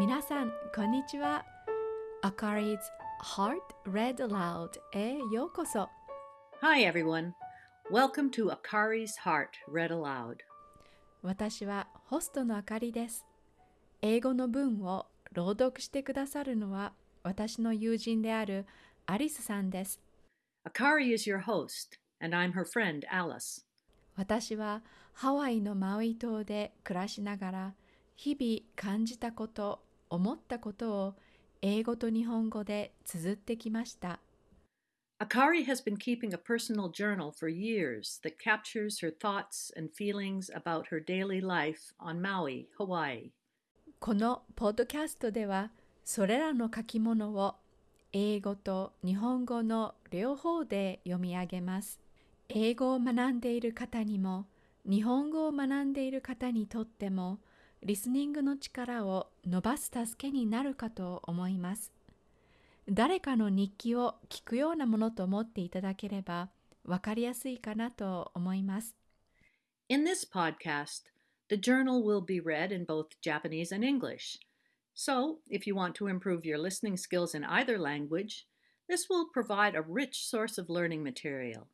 皆さん、こんにちは。Akari's Heart Read Aloud へようこそ。Hi, everyone. Welcome to Akari's Heart Read Aloud. 私はホストのあかりです。英語の文を朗読してくださるのは私の友人であるアリスさんです。Akari is your host, and I'm her friend, Alice. 私はハワイのマウイ島で暮らしながら日々感じたこと、思ったことを英語と日本語で綴ってきました。Akari has been keeping a personal journal for years that captures her thoughts and feelings about her daily life on Maui, Hawaii. このポッドキャストではそれらの書き物を英語と日本語の両方で読み上げます。英語を学んでいる方にも日本語を学んでいる方にとってもリスニングの力を伸ばす助けになるかと思います。誰かの日記を聞くようなものと思っていただければわかりやすいかなと思います。In this podcast, the journal will be read in both Japanese and English. So, if you want to improve your listening skills in either language, this will provide a rich source of learning material.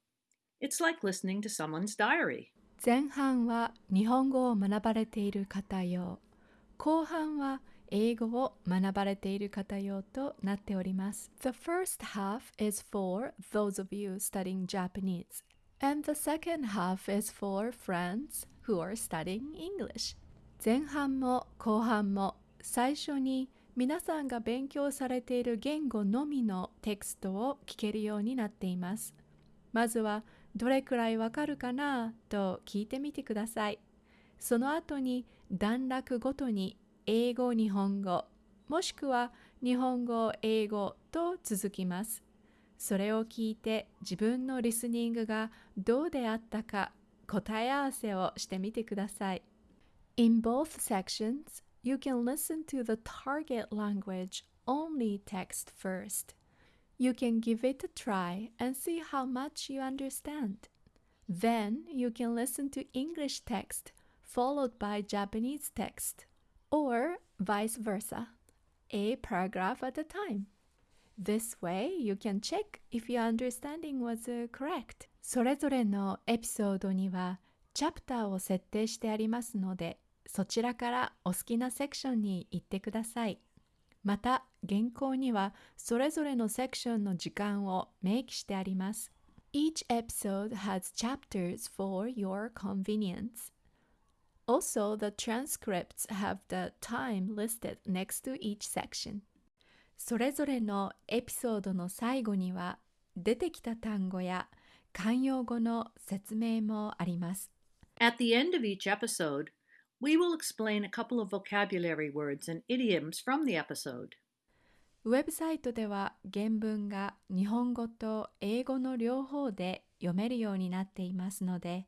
It's like listening to someone's diary. 前半は日本語を学ばれている方用後半は英語を学ばれている方用となっております The first half is for those of you studying Japanese and the second half is for friends who are studying English 前半も後半も最初に皆さんが勉強されている言語のみのテクストを聞けるようになっていますまずはどれくらいわかるかな？と聞いてみてください。その後に段落ごとに英語、日本語、もしくは日本語、英語と続きます。それを聞いて自分のリスニングがどうであったか答え合わせをしてみてください。In both sections, you can listen to the target language only text first. You can give it a try and see how much you understand. Then you can listen to English text followed by Japanese text, or vice versa, a paragraph at a time. This way you can check if your understanding was uh, correct. それぞれのエピソードにはチャプターを設定してありますので、そちらからお好きなセクションに行ってください。 また原稿にはそれぞれのセクションの時間を明記してあります。Each episode has chapters for your convenience. Also, the transcripts have the time listed next to each section. それぞれのエピソードの最後には出てきた単語や慣用語の説明もあります。At the end of each episode, we will explain a couple of vocabulary words and idioms from the episode. ウェブサイトでは原文が日本語と英語の両方で読めるようになっていますので、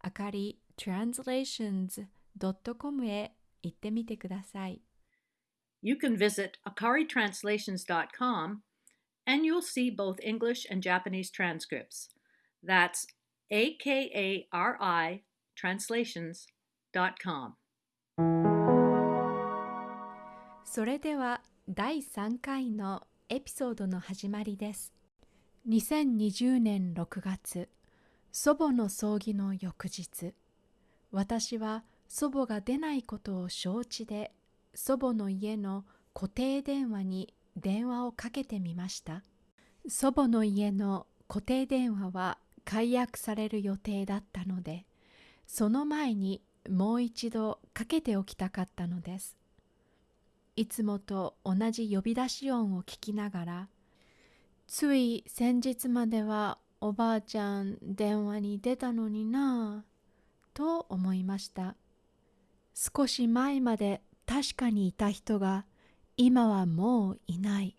あかり translations.com へ行ってみてください。 You can visit akaritranslations.com and you'll see both English and Japanese transcripts. That's A K com. それでは第3回のエピソードの始まりです。2020年6月、祖母の葬儀の翌日、私は祖母が出ないことを承知で、祖母の家の固定電話に電話をかけてみました。祖母の家の固定電話は解約される予定だったので、その前にもう一度かけておきたかったのです。いつもと同じ呼び出し音を聞きながら、つい先日まではおばあちゃん電話に出たのになぁ、と思いました。少し前まで確かにいた人が今はもういない。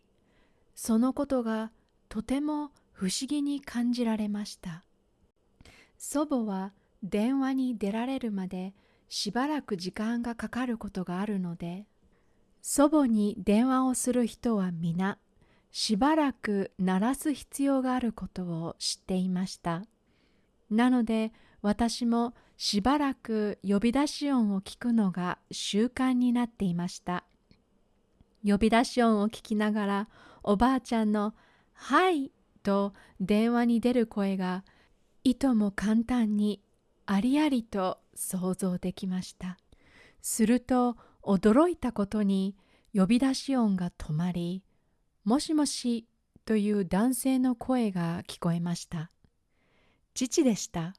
そのことがとても不思議に感じられました。祖母は電話に出られるまでしばらく時間がかかることがあるので、祖母に電話をする人は皆しばらく鳴らす必要があることを知っていました。なので私もしばらく呼び出し音を聞くのが習慣になっていました。呼び出し音を聞きながらおばあちゃんの「はい」と電話に出る声がいとも簡単にありありと想像できました。すると驚いたことに呼び出し音が止まり「もしもし」という男性の声が聞こえました。父でした。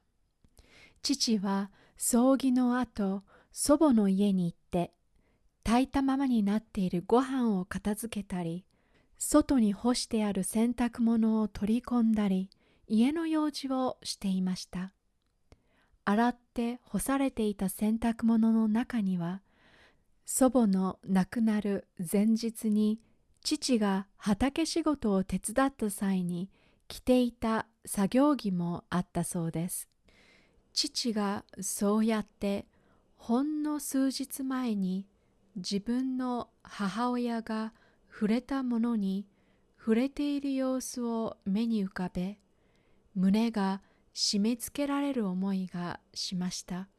父は葬儀の後祖母の家に行って炊いたままになっているご飯を片付けたり外に干してある洗濯物を取り込んだり家の用事をしていました。洗って干されていた洗濯物の中には祖母の亡くなる前日に父が畑仕事を手伝った際に着ていた作業着もあったそうです。父がそうやってほんの数日前に自分の母親が触れたものに触れている様子を目に浮かべ胸が締め付けられる思いがしました。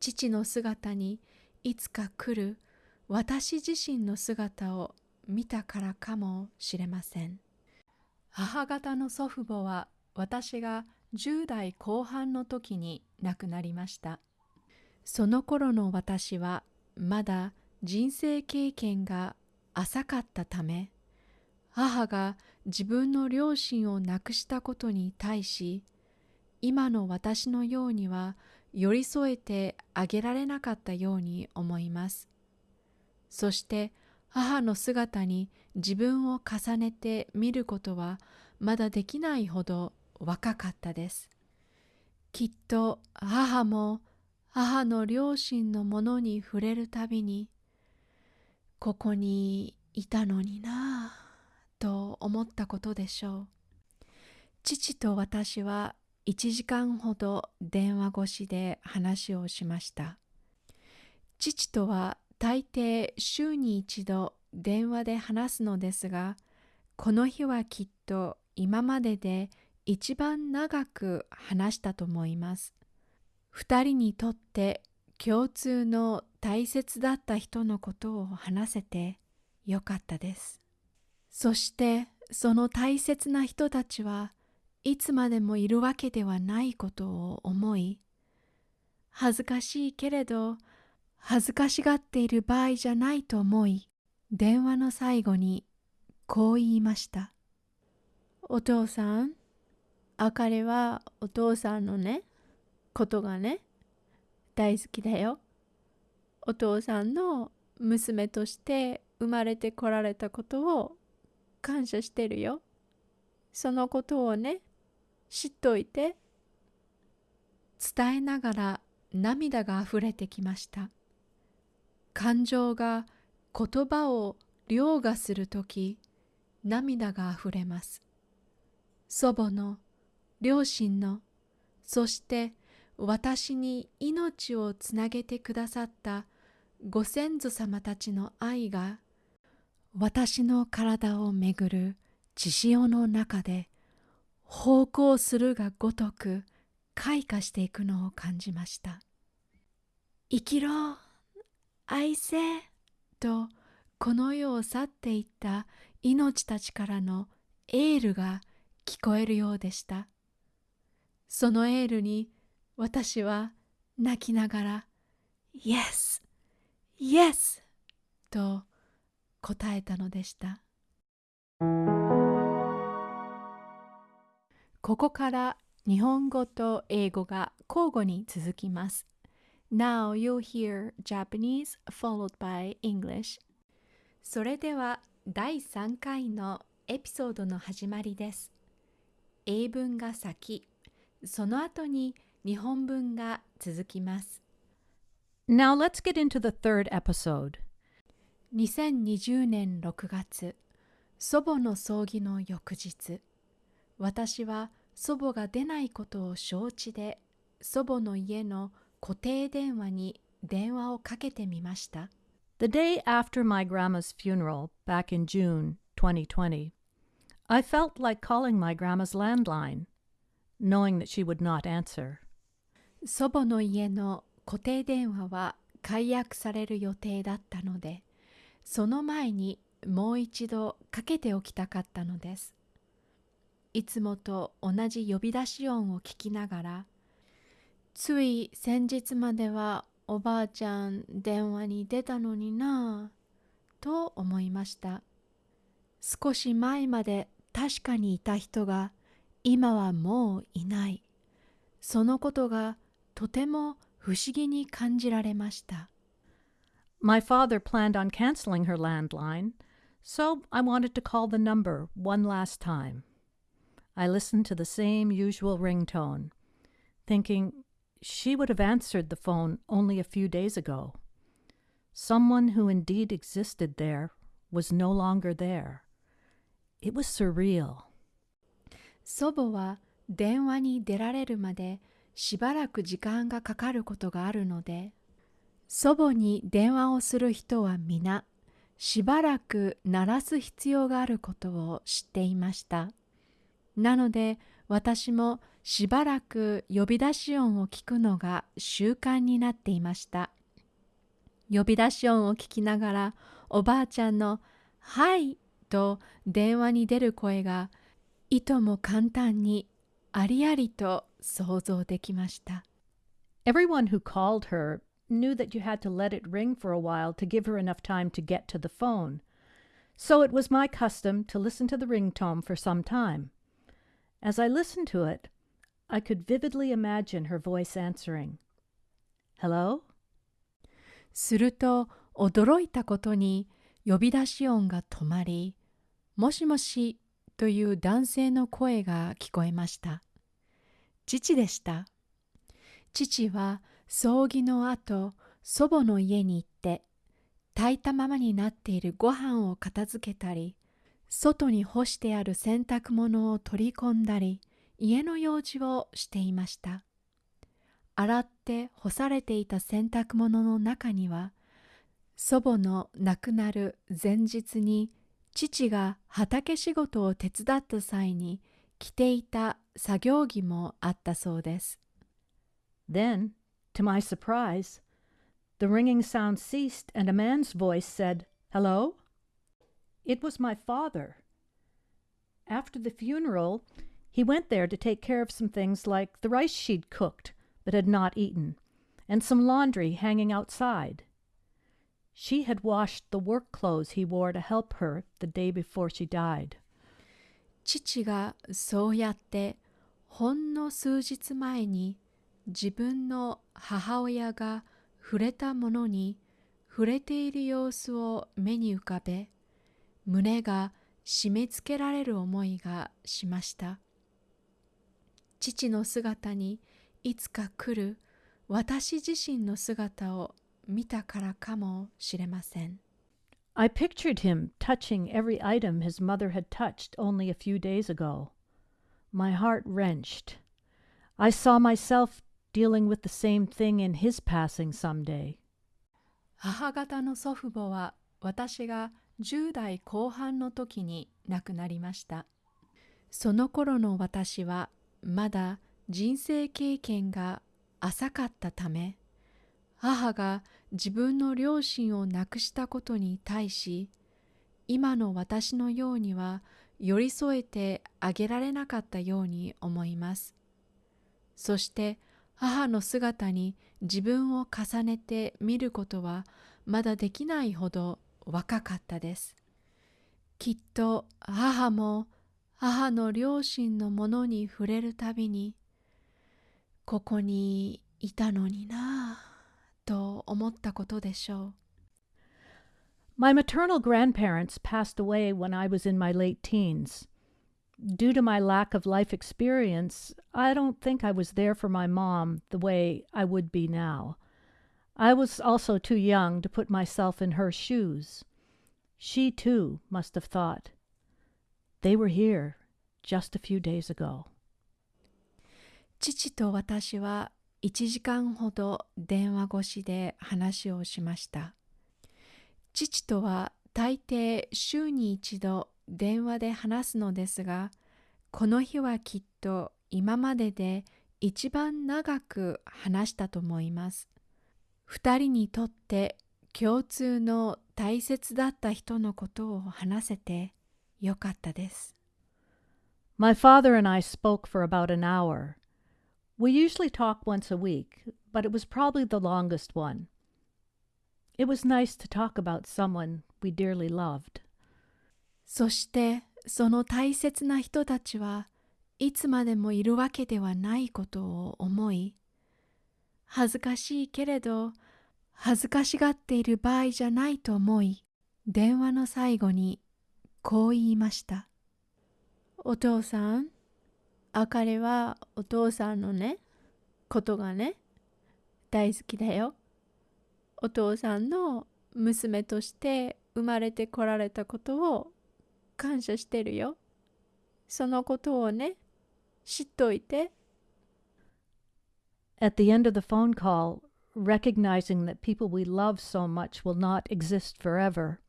父の姿にいつか来る私自身の姿を見たからかもしれません。母方の祖父母は私が10代後半の時に亡くなりました。その頃の私はまだ人生経験が浅かったため母が自分の両親を亡くしたことに対し今の私のようには寄り添えてあげられなかったように思います。そして母の姿に自分を重ねて見ることはまだできないほど若かったです。きっと母も母の両親のものに触れるたびにここにいたのになぁ。と思ったことでしょう。父と私は1時間ほど電話越しで話をしました。父とは大抵週に一度電話で話すのですがこの日はきっと今までで一番長く話したと思います。二人にとって共通の大切だった人のことを話せてよかったです。そしてその大切な人たちはいつまでもいるわけではないことを思い恥ずかしいけれど恥ずかしがっている場合じゃないと思い電話の最後にこう言いましたお父さんあかりはお父さんのねことがね大好きだよ。お父さんの娘として生まれてこられたことを感謝してるよ。そのことをね知っといて伝えながら涙があふれてきました。感情が言葉を凌駕するとき涙があふれます。祖母の両親のそして私に命をつなげてくださったご先祖様たちの愛が私の体をめぐる血潮の中で奉公するがごとく開花していくのを感じました。生きろ愛せとこの世を去っていった命たちからのエールが聞こえるようでした。そのエールに私は泣きながら Yes! Yes! と答えたのでした。ここから日本語と英語が交互に続きます。Now you'll hear Japanese followed by English. それでは第3回のエピソードの始まりです。英文が先、その後に日本文が続きます。Now let's get into the third episode. 2020年6月、祖母の葬儀の翌日、私は祖母が出ないことを承知で祖母の家の固定電話に電話をかけてみました。The day after my grandma's funeral back in June 2020, I felt like calling my grandma's landline, knowing that she would not answer. 祖母の家の固定電話は解約される予定だったので、その前にもう一度かけておきたかったのです。いつもと同じ呼び出し音を聞きながら、つい先日まではおばあちゃん電話に出たのになぁと思いました。少し前まで確かにいた人が今はもういない。そのことがとても不思議に感じられました。My father planned on canceling her landline, so I wanted to call the number one last time. I listened to the same usual ringtone, thinking she would have answered the phone only a few days ago. Someone who indeed existed there was no longer there. It was surreal. 祖母は電話に出られるまでしばらく時間がかかることがあるので 祖母に電話をする人は皆しばらく鳴らす必要があることを知っていました。なので私もしばらく呼び出し音を聞くのが習慣になっていました。呼び出し音を聞きながらおばあちゃんの「はい」と電話に出る声がいとも簡単にありありと想像できました。Everyone who called her knew that you had to let it ring for a while to give her enough time to get to the phone. So it was my custom to listen to the ringtone for some time. As I listened to it, I could vividly imagine her voice answering. Hello? すると驚いたことに呼び出し音が止まり、もしもしという男性の声が聞こえました。父でした。父は 葬儀の後、祖母の家に行って、炊いたままになっているご飯を片付けたり、外に干してある洗濯物を取り込んだり、家の用事をしていました。洗って干されていた洗濯物の中には、祖母の亡くなる前日に父が畑仕事を手伝った際に着ていた作業着もあったそうです。Then To my surprise, the ringing sound ceased and a man's voice said, Hello? It was my father. After the funeral, he went there to take care of some things like the rice she'd cooked but had not eaten, and some laundry hanging outside. She had washed the work clothes he wore to help her the day before she died. 父がそうやってほんの数日前に 自分の母親が触れたものに触れている様子を目に浮かべ胸が締め付けられる思いがしました父の姿にいつか来る私自身の姿を見たからかもしれません I pictured him touching every item his mother had touched only a few days ago. My heart wrenched. I saw myself dealing with the same thing in his passing someday. 母方の祖父母は私が10代後半の時に亡くなりました。その頃の私はまだ人生経験が浅かったため、母が自分の両親を亡くしたことに対し、今の私のようには寄り添えてあげられなかったように思います。そして母の姿に自分を重ねて見ることはまだできないほど若かったです。きっと母も母の両親のものに触れるたびにここにいたのになぁと思ったことでしょう。My maternal grandparents passed away when I was in my late teens. due to my lack of life experience, I don't think I was there for my mom the way I would be now. I was also too young to put myself in her shoes. She too must have thought, they were here just a few days ago. 父と私は1時間ほど電話越しで話をしました。父とは大抵週に一度 電話で話すのですが、この日はきっと今までで一番長く話したと思います。二人にとって共通の大切だった人のことを話せてよかったです。My father and I spoke for about an hour. We usually talk once a week, but it was probably the longest one. It was nice to talk about someone we dearly loved. そしてその大切な人たちはいつまでもいるわけではないことを思い恥ずかしいけれど恥ずかしがっている場合じゃないと思い電話の最後にこう言いました。お父さんあかりはお父さんのねことがね大好きだよ。お父さんの娘として生まれてこられたことを感謝してるよ。そのことをね、知っといて。 At the end of the phone call, recognizing that people we love so much will not exist forever,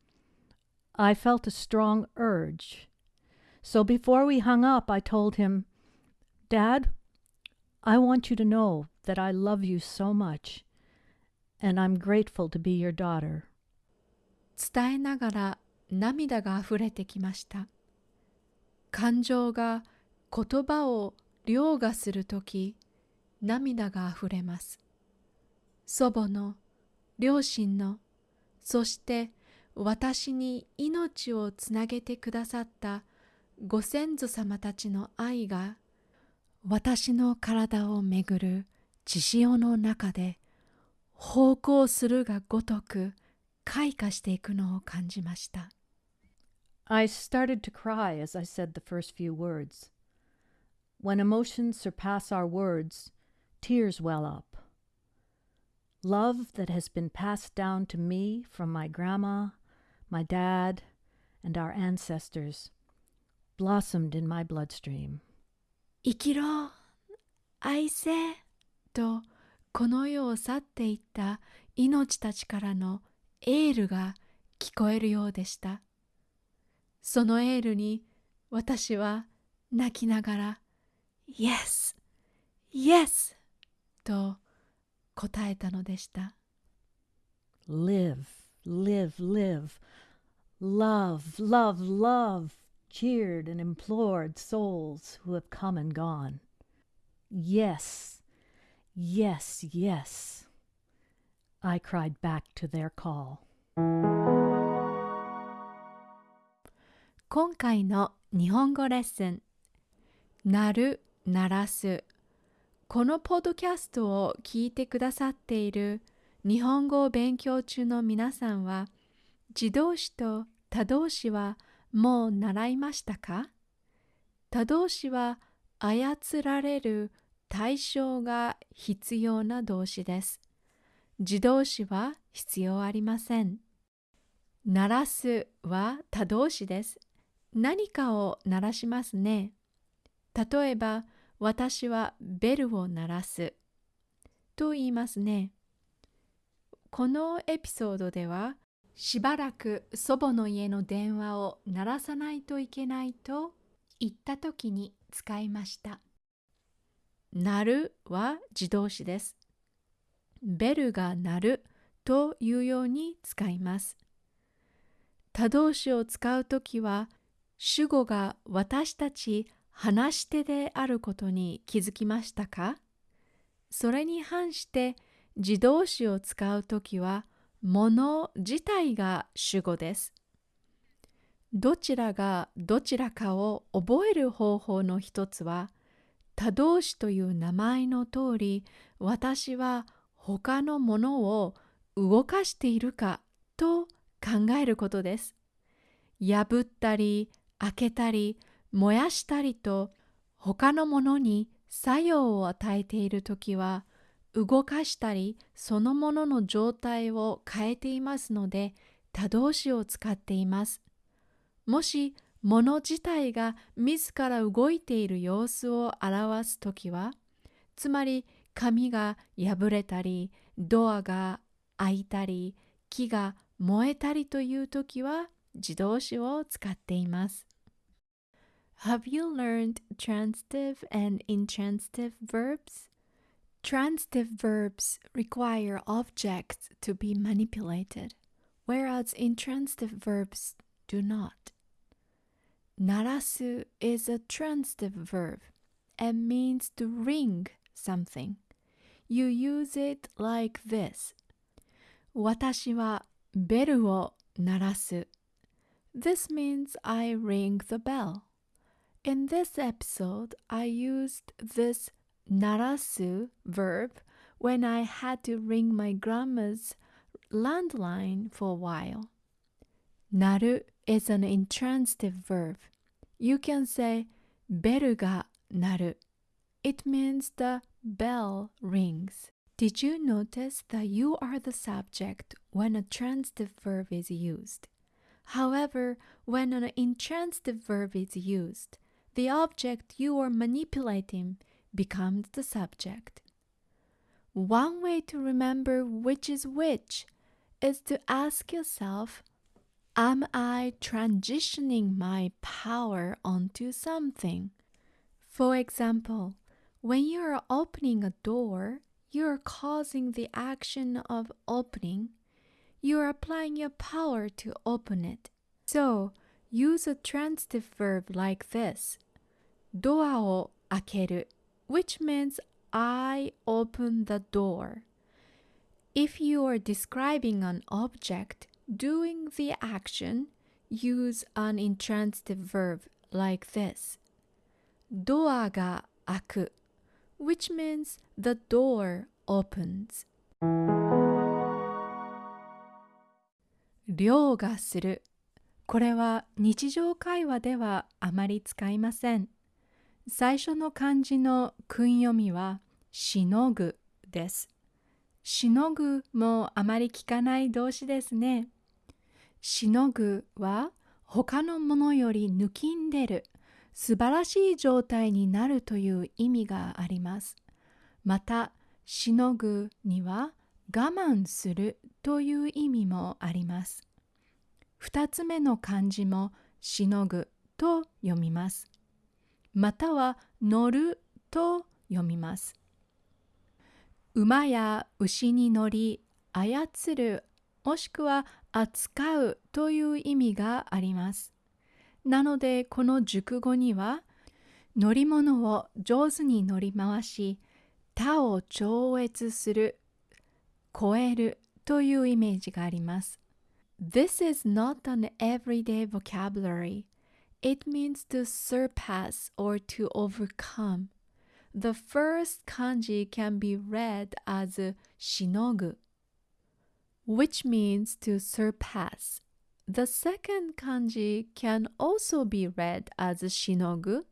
I felt a strong urge. So before we hung up, I told him, Dad, I want you to know that I love you so much, and I'm grateful to be your daughter. 伝えながら 涙があふれてきました。感情が言葉を凌駕するとき、涙があふれます。祖母の、両親の、そして私に命をつなげてくださったご先祖様たちの愛が私の体をめぐる血潮の中で方向するがごとく開花していくのを感じました。I started to cry as I said the first few words. When emotions surpass our words, tears well up. Love that has been passed down to me from my grandma, my dad, and our ancestors blossomed in my bloodstream. 生きろ愛せとこの世を去っていった命たちからのエールが聞こえるようでした。 そのエールに私は泣きながら Yes! Yes! と答えたのでした。Live, live, live. Love, love, love, cheered and implored souls who have come and gone. Yes, yes, yes. I cried back to their call. 今回の日本語レッスン「なる」「鳴らす」このポッドキャストを聞いてくださっている日本語を勉強中の皆さんは自動詞と他動詞はもう習いましたか？他動詞は操られる対象が必要な動詞です。自動詞は必要ありません。鳴らすは他動詞です。何かを鳴らしますね。例えば、私はベルを鳴らすと言いますね。このエピソードでは、しばらく祖母の家の電話を鳴らさないといけないと言った時に使いました。鳴るは自動詞です。ベルが鳴るというように使います。他動詞を使うときは主語が私たち話し手であることに気づきましたか？それに反して自動詞を使うときは物自体が主語です。どちらがどちらかを覚える方法の一つは他動詞という名前の通り私は他のものを動かしているかと考えることです。破ったり開けたり燃やしたりと他のものに作用を与えているときは動かしたりそのものの状態を変えていますので他動詞を使っています。もし物自体が自ら動いている様子を表すときはつまり紙が破れたりドアが開いたり木が燃えたりというときは自動詞を使っています。Have you learned transitive and intransitive verbs? Transitive verbs require objects to be manipulated. whereas intransitive verbs do not. 鳴らす is a transitive verb and means to ring something. You use it like this. 私はベルを鳴らす。This means I ring the bell. In this episode, I used this 鳴らす verb when I had to ring my grandma's landline for a while. 鳴る is an intransitive verb. You can say ベルが鳴る it means the bell rings. Did you notice that you are the subject when a transitive verb is used? However, when an intransitive verb is used, the object you are manipulating becomes the subject. One way to remember which is which is to ask yourself Am I transitioning my power onto something? For example, when you are opening a door, you are causing the action of opening. You are applying your power to open it. So, use a transitive verb like this. ドアを開ける which means I open the door. If you are describing an object doing the action, use an intransitive verb like this. ドアが開く which means the door opens. 凌駕する これは日常会話ではあまり使いません。最初の漢字の訓読みはしのぐです。しのぐもあまり聞かない動詞ですね。しのぐは他のものより抜きんでる素晴らしい状態になるという意味があります。また、しのぐには我慢するという意味もあります。二つ目の漢字もしのぐと読みます。または乗ると読みます。馬や牛に乗り操るもしくは扱うという意味があります。なのでこの熟語には乗り物を上手に乗り回し他を超越する超えるというイメージがあります。This is not an everyday vocabulary. It means to surpass or to overcome. The first kanji can be read as shinogu, which means to surpass. The second kanji can also be read as shinogu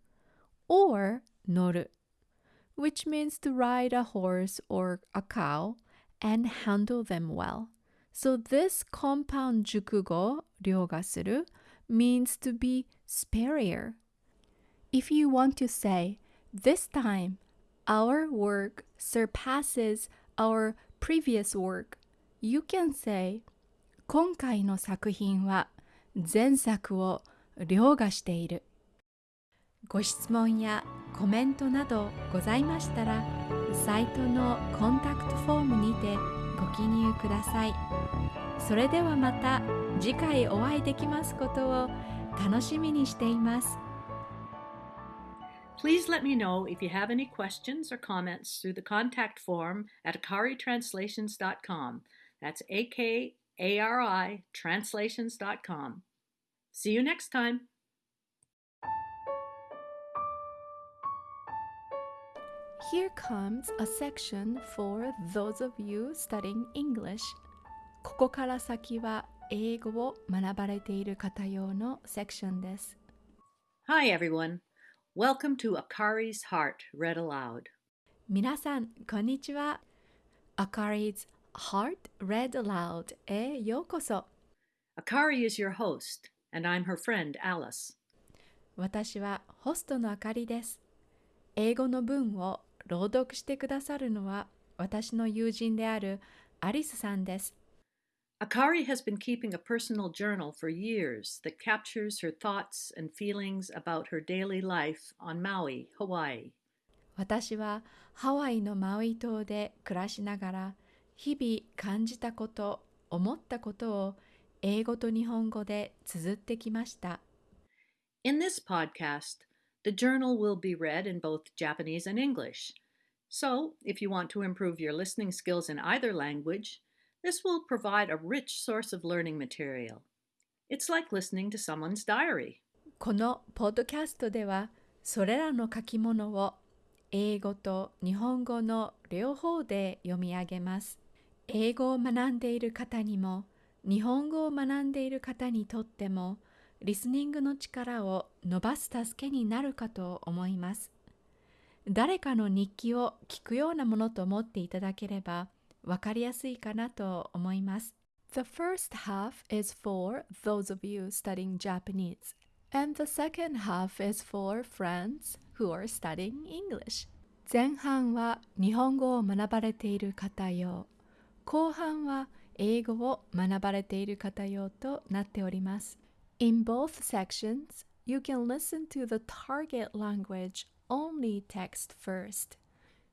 or noru, which means to ride a horse or a cow and handle them well. So this compound jukugo, ryogasuru, means to be superior. If you want to say, this time, our work surpasses our previous work, you can say, 今回の作品は前作を凌駕している。ご質問やコメントなどございましたら、サイトのコンタクトフォームにてご記入ください。それではまた次回お会いできますことを楽しみにしています。Please let me know if you have any questions or comments through the contact form at akaritranslations.com. That's A K aritranslations.com. See you next time. Here comes a section for those of you studying English. ここから先は英語を学ばれている方用のセクションです。Hi everyone. Welcome to Akari's Heart Read Aloud. 皆さん、こんにちは。Akari's Heart Read Aloud へようこそ。Akari is your host, and I'm her friend Alice. 私はホストのあかりです。英語の文を 朗読してくださるのは私の友人であるアリスさんです。Akari has been keeping a personal journal for years that captures her thoughts and feelings about her daily life on Maui, Hawaii. 私はハワイのマウイ島で暮らしながら日々感じたこと思ったことを英語と日本語で綴ってきました。In this podcast, the journal will be read in both Japanese and English. So, if you want to improve your listening skills in either language, this will provide a rich source of learning material. It's like listening to someone's diary. このポッドキャストではそれらの書き物を英語と日本語の両方で読み上げます。英語を学んでいる方にも日本語を学んでいる方にとっても リスニングの力を伸ばす助けになるかと思います。誰かの日記を聞くようなものと思っていただければわかりやすいかなと思います。The first half is for those of you studying Japanese. And the second half is for friends who are studying English. 前半は日本語を学ばれている方用。後半は英語を学ばれている方用となっております。In both sections, you can listen to the target language only text first.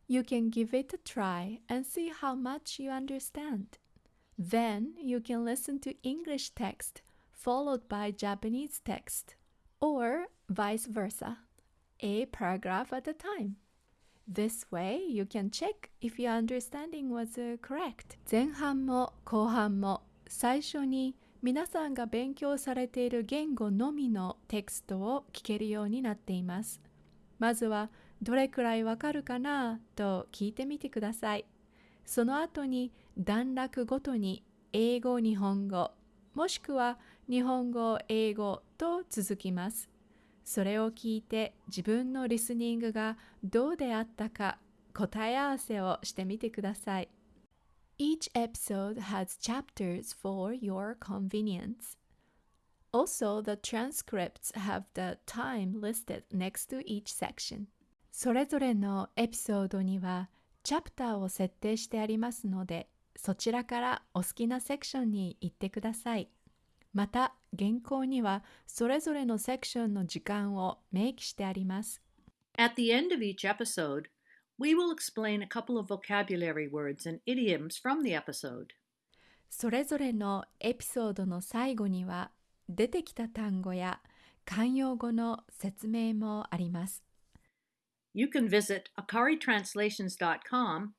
You can give it a try and see how much you understand. Then you can listen to English text followed by Japanese text, or vice versa, a paragraph at a time. This way you can check if your understanding was uh, correct. 前半も後半も最初に 皆さんが勉強されている言語のみのテクストを聞けるようになっています。まずはどれくらいわかるかなと聞いてみてください。その後に段落ごとに英語、日本語、もしくは日本語、英語と続きます。それを聞いて自分のリスニングがどうであったか答え合わせをしてみてください。Each episode has chapters for your convenience. Also, the transcripts have the time listed next to each section. それぞれのエピソードにはチャプターを設定してありますので、そちらからお好きなセクションに行ってください。また、原稿にはそれぞれのセクションの時間を明記してあります。At the end of each episode, we will explain a couple of vocabulary words and idioms from the episode. それぞれのエピソードの最後には出てきた単語や慣用語の説明もあります。 You can visit akaritranslations.com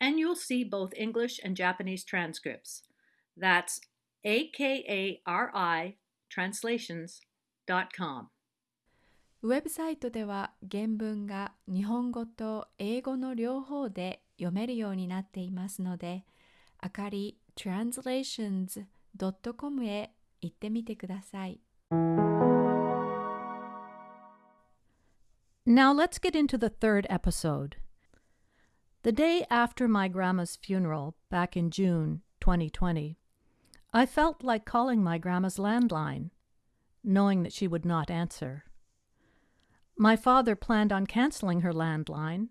and you'll see both English and Japanese transcripts. That's A ウェブサイトでは原文が日本語と英語の両方で読めるようになっていますので、あかり translations.com へ行ってみてください。 Now let's get into the third episode. The day after my grandma's funeral, back in June 2020, I felt like calling my grandma's landline, knowing that she would not answer. My father planned on canceling her landline,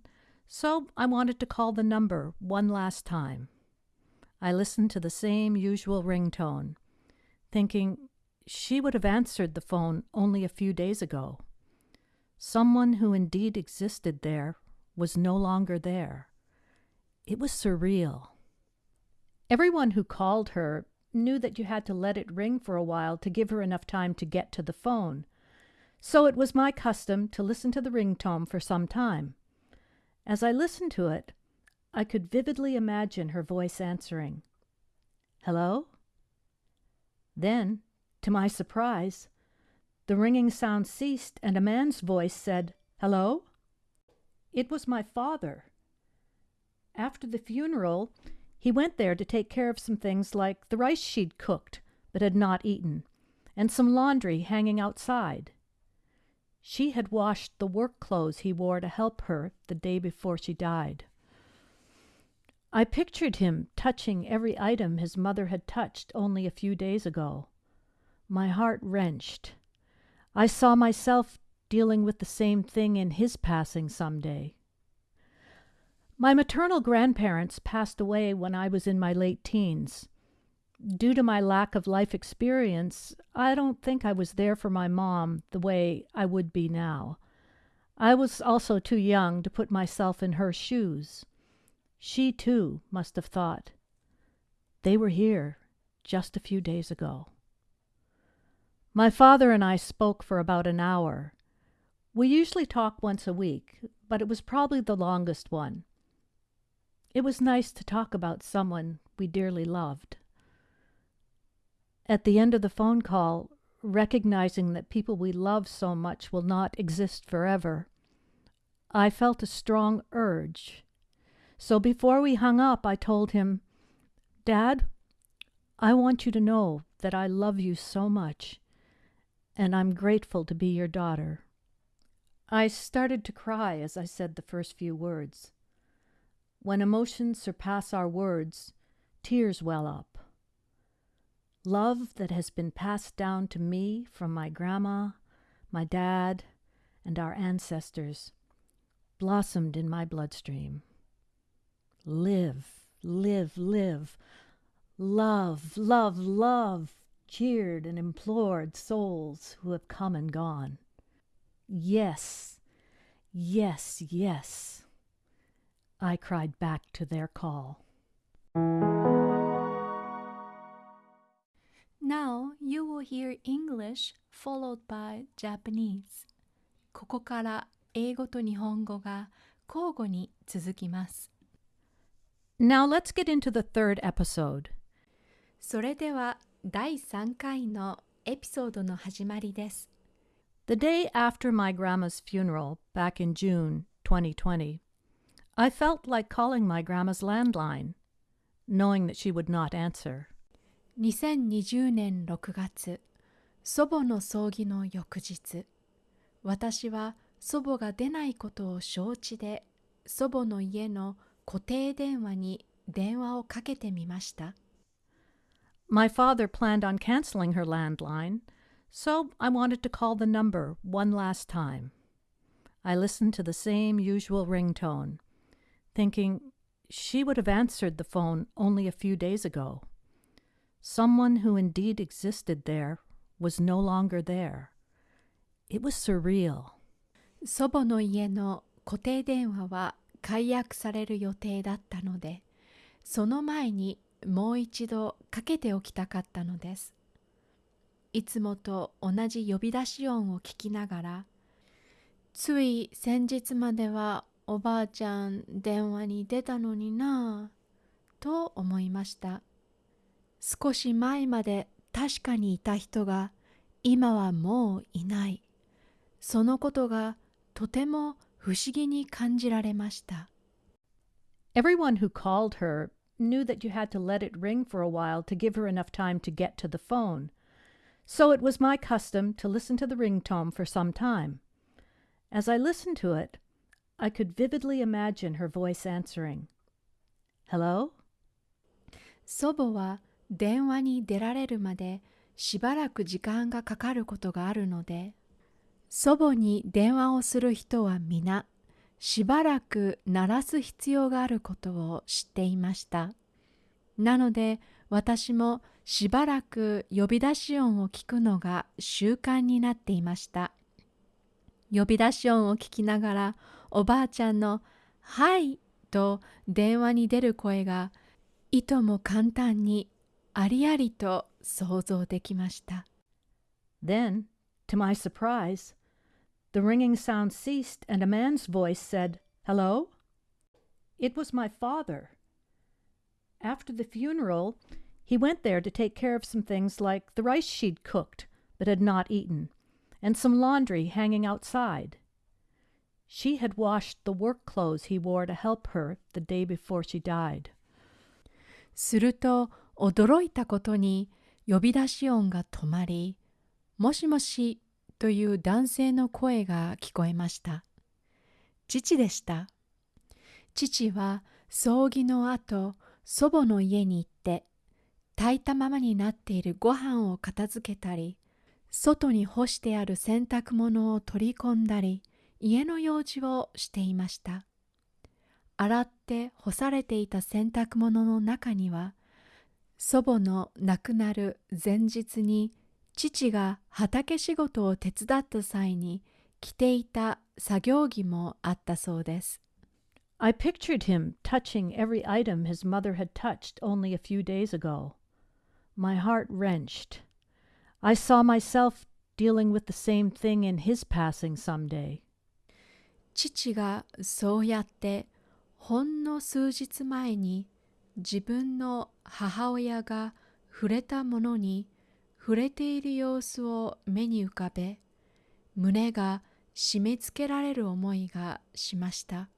so I wanted to call the number one last time. I listened to the same usual ringtone, thinking she would have answered the phone only a few days ago. Someone who indeed existed there was no longer there. It was surreal. Everyone who called her knew that you had to let it ring for a while to give her enough time to get to the phone. So it was my custom to listen to the ringtone for some time. As I listened to it, I could vividly imagine her voice answering, Hello? Then, to my surprise, the ringing sound ceased and a man's voice said, Hello? It was my father. After the funeral, he went there to take care of some things like the rice she'd cooked but had not eaten, and some laundry hanging outside. She had washed the work clothes he wore to help her the day before she died. I pictured him touching every item his mother had touched only a few days ago. My heart wrenched. I saw myself dealing with the same thing in his passing some day. My maternal grandparents passed away when I was in my late teens. Due to my lack of life experience, I don't think I was there for my mom the way I would be now. I was also too young to put myself in her shoes. She, too, must have thought. They were here, just a few days ago. My father and I spoke for about an hour. We usually talk once a week, but it was probably the longest one. It was nice to talk about someone we dearly loved. At the end of the phone call, recognizing that people we love so much will not exist forever, I felt a strong urge. So before we hung up, I told him, Dad, I want you to know that I love you so much, and I'm grateful to be your daughter. I started to cry as I said the first few words. When emotions surpass our words, tears well up. Love that has been passed down to me from my grandma, my dad, and our ancestors blossomed in my bloodstream. Live, live, live. Love, love, love, cheered and implored souls who have come and gone. Yes, yes, yes. I cried back to their call. Now you will hear English followed by Japanese. ここから英語と日本語が交互に続きます。 Now let's get into the third episode. それでは第3回のエピソードの始まりです。 The day after my grandma's funeral back in June 2020, I felt like calling my grandma's landline, knowing that she would not answer. 2020年6月、祖母の葬儀の翌日、私は祖母が出ないことを承知で、祖母の家の固定電話に電話をかけてみました。My father planned on canceling her landline, so I wanted to call the number one last time. I listened to the same usual ringtone, thinking she would have answered the phone only a few days ago. Someone who indeed existed there was no longer there. It was surreal. 祖母の家の固定電話は解約される予定だったので、その前にもう一度かけておきたかったのです。いつもと同じ呼び出し音を聞きながら、つい先日まではおばあちゃん電話に出たのになぁ、と思いました。少し前まで確かにいた人が今はもういない。そのことがとても不思議に感じられました。 Everyone who called her knew that you had to let it ring for a while to give her enough time to get to the phone. So it was my custom to listen to the ringtone for some time. As I listened to it, I could vividly imagine her voice answering. Hello? 祖母は 電話に出られるまでしばらく時間がかかることがあるので、祖母に電話をする人は皆、しばらく鳴らす必要があることを知っていました。なので私もしばらく呼び出し音を聞くのが習慣になっていました。呼び出し音を聞きながらおばあちゃんの「はい」と電話に出る声がいとも簡単にありありと想像できました。 Then, to my surprise, the ringing sound ceased and a man's voice said, Hello? It was my father. After the funeral, he went there to take care of some things like the rice she'd cooked but had not eaten, and some laundry hanging outside. She had washed the work clothes he wore to help her the day before she died. すると 驚いたことに呼び出し音が止まり、もしもしという男性の声が聞こえました。父でした。父は葬儀の後、祖母の家に行って、炊いたままになっているご飯を片付けたり、外に干してある洗濯物を取り込んだり、家の用事をしていました。洗って干されていた洗濯物の中には祖母の亡くなる前日に父が畑仕事を手伝った際に着ていた作業着もあったそうです。I pictured him touching every item his mother had touched only a few days ago My heart wrenched. I saw myself dealing with the same thing in his passing someday. 父がそうやってほんの数日前に自分の母親が触れたものに触れている様子を目に浮かべ胸が締め付けられる思いがしました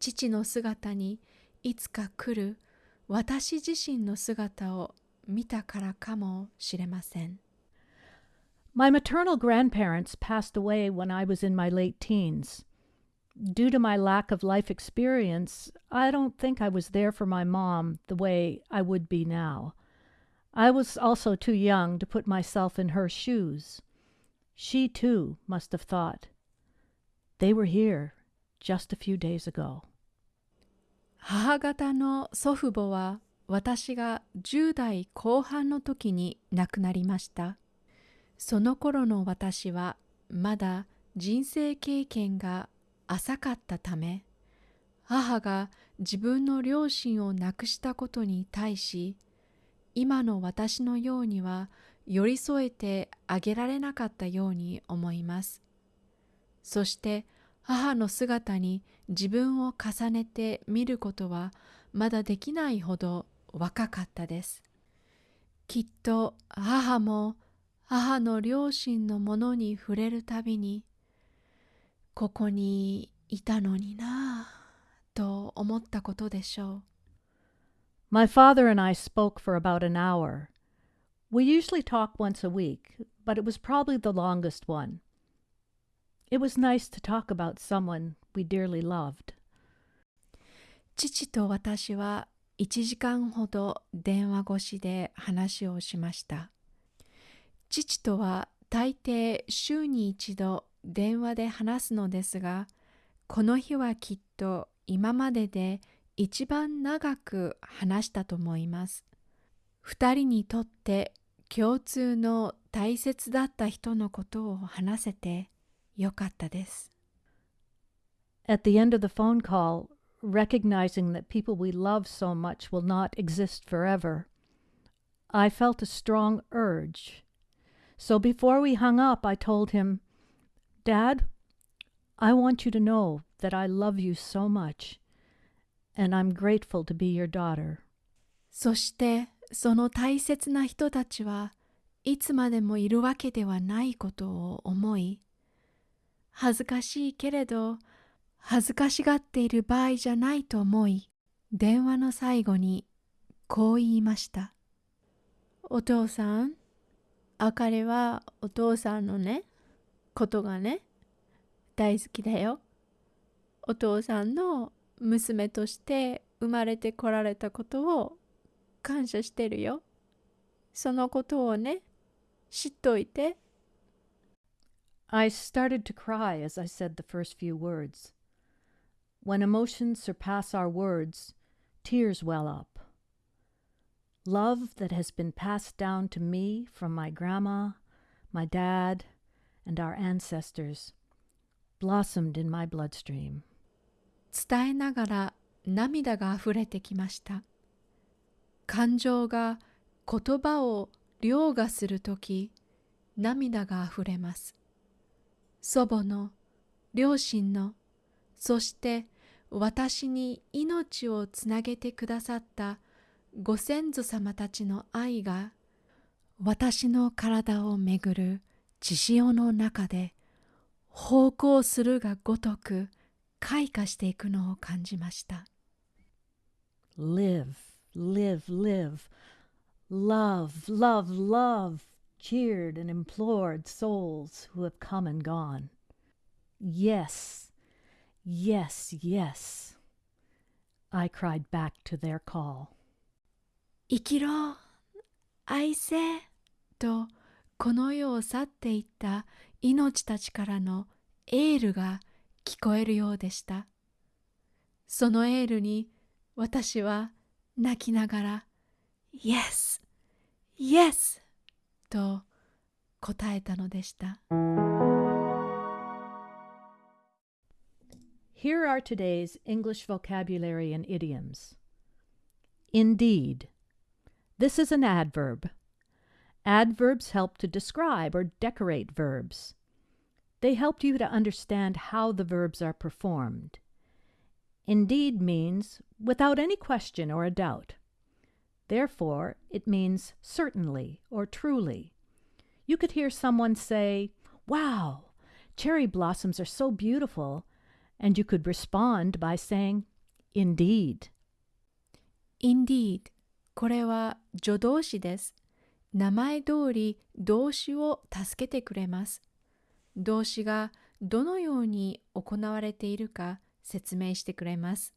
父の姿にいつか来る私自身の姿を見たからかもしれません My maternal grandparents passed away when I was in my late teens. Due to my lack of life experience, I don't think I was there for my mom the way I would be now. I was also too young to put myself in her shoes. She too must have thought, they were here just a few days ago. 母方の祖父母は私が10代後半の時に亡くなりました。その頃の私はまだ人生経験が 浅かったため母が自分の両親を亡くしたことに対し今の私のようには寄り添えてあげられなかったように思います。そして母の姿に自分を重ねて見ることはまだできないほど若かったです。きっと母も母の両親のものに触れるたびにここにいたのになぁと思ったことでしょう。My father and I spoke for about an hour. We usually talk once a week, but it was probably the longest one. It was nice to talk about someone we dearly loved. 父と私は1時間ほど電話越しで話をしました。父とは大抵週に一度電話で話すのですが、この日はきっと今までで一番長く話したと思います。二人にとって共通の大切だった人のことを話せてよかったです。At the end of the phone call, recognizing that people we love so much will not exist forever, I felt a strong urge. So before we hung up, I told him, Dad, I want you to know that I love you so much, and I'm grateful to be your daughter. そしてその大切な人たちはいつまでもいるわけではないことを思い恥ずかしいけれど恥ずかしがっている場合じゃないと思い電話の最後にこう言いましたお父さんあかりはお父さんのねことがね大好きだよお父さんの娘として生まれてこられたことを感謝してるよ。そのことをね、知っといて。I started to cry as I said the first few words. When emotions surpass our words, tears well up. Love that has been passed down to me from my grandma, my dad, and our ancestors blossomed in my bloodstream. 伝えながら涙があふれてきました。感情が言葉を凌駕するとき、涙があふれます。祖母の、両親の、そして私に命をつなげてくださったご先祖様たちの愛が私の体をめぐる血潮の中で方向するがごとく開花していくのを感じました。Live, live, live. Love, love, love, cheered and implored souls who have come and gone. Yes, yes, yes. I cried back to their call. 生きろ愛せとこの世を去っていった命たちからのエールが聞こえるようでした。そのエールに私は泣きながら Yes! Yes! と答えたのでした。Here are today's English vocabulary and idioms. Indeed. This is an adverb. Adverbs help to describe or decorate verbs. They help you to understand how the verbs are performed. Indeed means without any question or a doubt. Therefore, it means certainly or truly. You could hear someone say, Wow, cherry blossoms are so beautiful, and you could respond by saying, Indeed. Indeed これは助動詞です。 名前通り動詞を助けてくれます。動詞がどのように行われているか説明してくれます。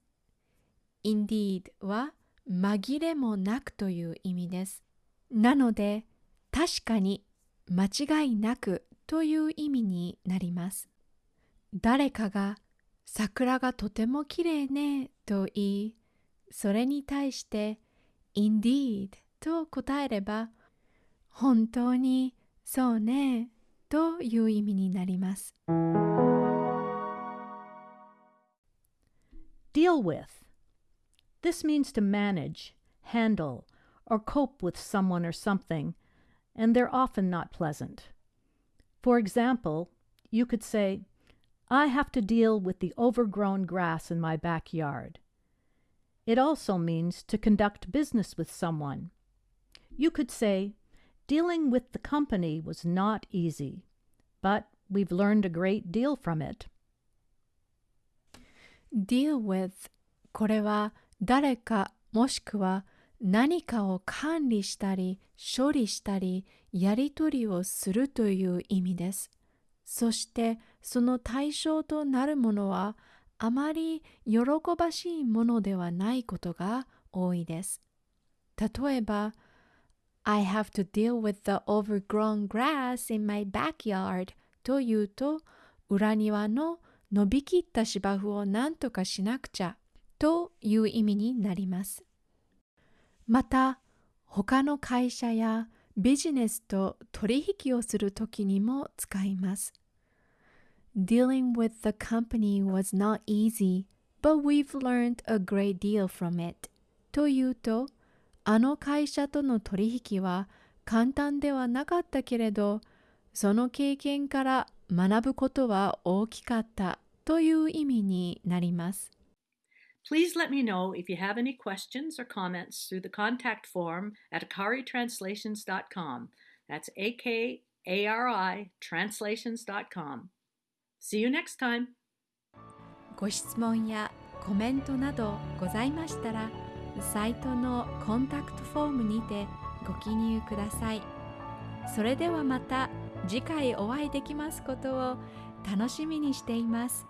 Indeed は紛れもなくという意味です。なので確かに間違いなくという意味になります。誰かが桜がとてもきれいねと言い、それに対して Indeed と答えれば本当にそうねという意味になります。 Deal with. This means to manage, handle, or cope with someone or something, and they're often not pleasant. For example, you could say, I have to deal with the overgrown grass in my backyard. It also means to conduct business with someone. You could say, Dealing with the company was not easy, but we've learned a great deal from it. deal with これは誰かもしくは何かを管理したり処理したりやり取りをするという意味です。そしてその対象となるものはあまり喜ばしいものではないことが多いです。例えば I have to deal with the overgrown grass in my backyard というと裏庭の伸びきった芝生を何とかしなくちゃという意味になります。また他の会社やビジネスと取引をするときにも使います。Dealing with the company was not easy, but we've learned a great deal from it. というと、 あの会社との取引は簡単ではなかったけれど、その経験から学ぶことは大きかったという意味になります。Please let me know if you have any questions or comments through the contact form at akaritranslations.com. That's A K A R I translations.com. See you next time. ご質問やコメントなどございましたら、サイトのコンタクトフォームにてご記入ください。それではまた次回お会いできますことを楽しみにしています。